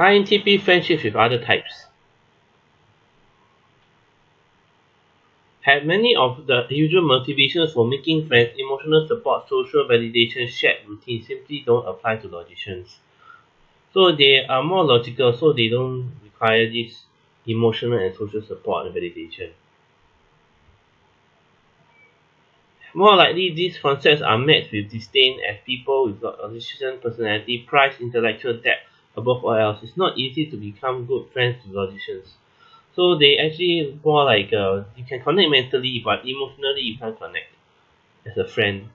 INTP friendships with other types. Have many of the usual motivations for making friends, emotional support, social validation, shared routines simply don't apply to logicians. So they are more logical, so they don't require this emotional and social support and validation. More likely, these concepts are met with disdain as people with logician personality prize intellectual depth above all else. It's not easy to become good friends with logicians. So they actually more like uh, you can connect mentally, but emotionally you can't connect as a friend.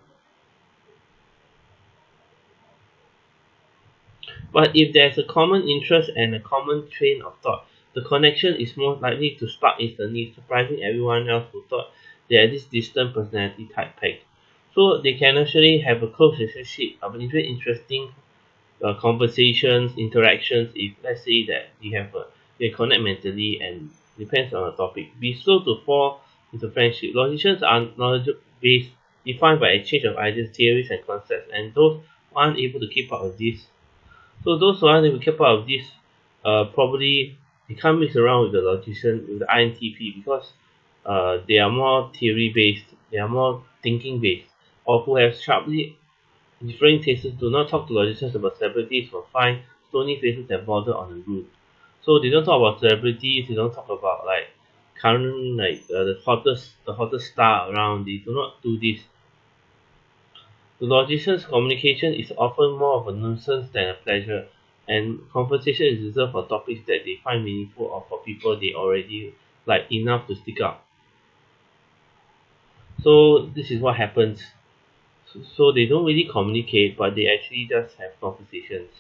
But if there's a common interest and a common train of thought, the connection is most likely to spark instantly, surprising everyone else who thought they are this distant personality type pegged. So they can actually have a close relationship of very interesting uh, conversations, interactions. If let's say that you have a they connect mentally and depends on the topic. Be slow to fall into friendship. Logicians are knowledge based, defined by exchange of ideas, theories, and concepts, and those who aren't able to keep up with this. So those who aren't able to keep up with this, uh, probably they can't mix around with the logician with the INTP because uh, they are more theory based, they are more thinking based, or who have sharply differing tastes do not talk to logicians about celebrities or find stony faces that bother on the route. So they don't talk about celebrities, they don't talk about like current like uh, the hottest the hottest star around, they do not do this. The logician's communication is often more of a nuisance than a pleasure, and conversation is reserved for topics that they find meaningful or for people they already like enough to stick up. so this is what happens so, they don't really communicate but they actually just have conversations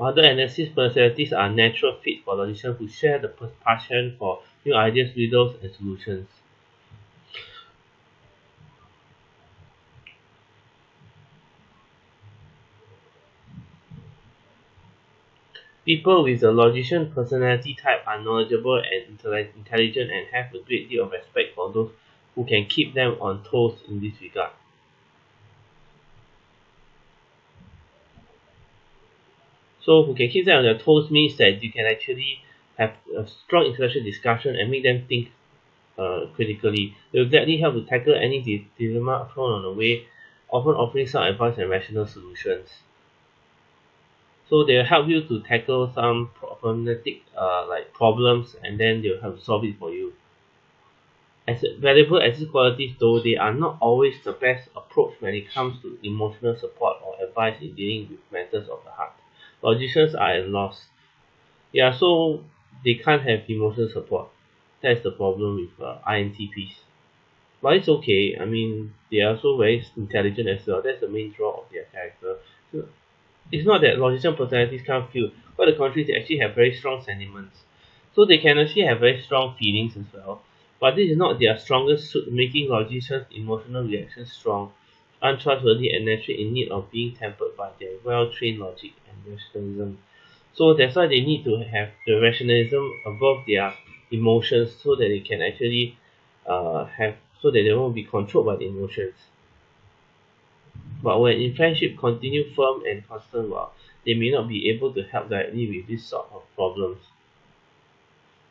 other analysis personalities are natural fit for logicians who share the passion for new ideas, riddles, and solutions. People with the logician personality type are knowledgeable and intelligent and have a great deal of respect for those who can keep them on toes in this regard. So who can keep them on their toes means that you can actually have a strong intellectual discussion and make them think uh, critically. It will gladly help to tackle any dilemma thrown on the way, often offering some advice and rational solutions so they'll help you to tackle some problematic uh, like problems and then they'll help to solve it for you as valuable as these qualities though they are not always the best approach when it comes to emotional support or advice in dealing with matters of the heart. Logicians are at loss. Yeah so they can't have emotional support. That's the problem with uh, INTPs but it's okay. I mean they are also very intelligent as well. That's the main draw of their character. So it's not that logician personalities can't feel but the contrary they actually have very strong sentiments. So they can actually have very strong feelings as well but this is not their strongest suit making logicians emotional reactions strong untrustworthy and naturally in need of being tempered by their well-trained logic and rationalism. So that's why they need to have the rationalism above their emotions so that they can actually uh, have so that they won't be controlled by the emotions. But when in friendship continue firm and constant well, they may not be able to help directly with this sort of problems.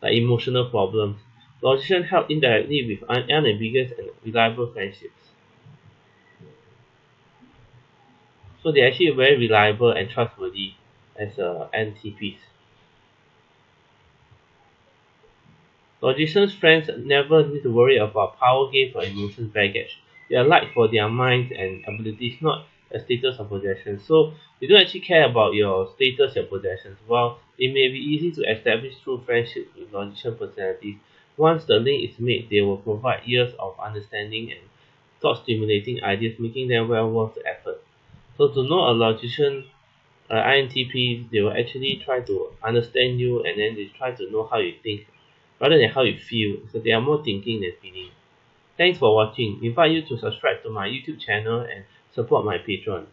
Like emotional problems logicians help indirectly with un unambiguous and reliable friendships. So they're actually very reliable and trustworthy as uh, INTPs logicians friends never need to worry about power games or emotions baggage. They are liked for their minds and abilities not a status or possession. So they don't actually care about your status and possessions. While it may be easy to establish true friendships with logician personalities once the link is made they will provide years of understanding and thought stimulating ideas making them well worth the effort so to know a logician uh, INTP they will actually try to understand you and then they try to know how you think rather than how you feel so they are more thinking than feeling Thanks for watching. Invite you to subscribe to my YouTube channel and support my Patreon.